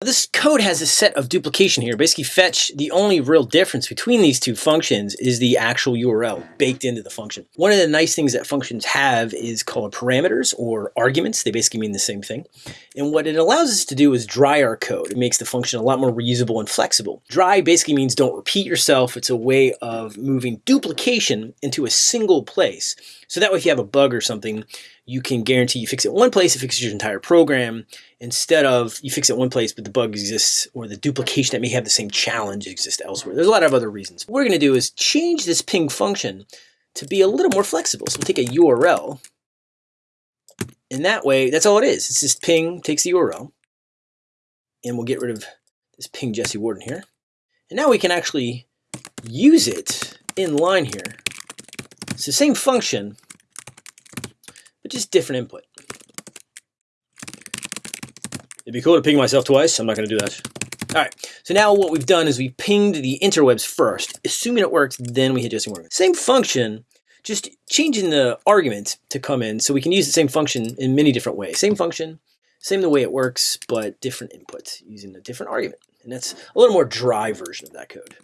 This code has a set of duplication here. Basically fetch, the only real difference between these two functions is the actual URL baked into the function. One of the nice things that functions have is called parameters or arguments. They basically mean the same thing. And what it allows us to do is dry our code. It makes the function a lot more reusable and flexible. Dry basically means don't repeat yourself. It's a way of moving duplication into a single place. So that way if you have a bug or something, you can guarantee you fix it one place, it fixes your entire program, instead of you fix it one place, but the bug exists, or the duplication that may have the same challenge exists elsewhere. There's a lot of other reasons. What we're gonna do is change this ping function to be a little more flexible. So we'll take a URL, and that way, that's all it is. It's just ping takes the URL, and we'll get rid of this ping Jesse Warden here. And now we can actually use it in line here. It's the same function, but just different input. It'd be cool to ping myself twice. I'm not going to do that. All right, so now what we've done is we pinged the interwebs first. Assuming it works, then we hit Jesse Warden. Same function, just changing the argument to come in so we can use the same function in many different ways. Same function, same the way it works, but different input using a different argument. And that's a little more dry version of that code.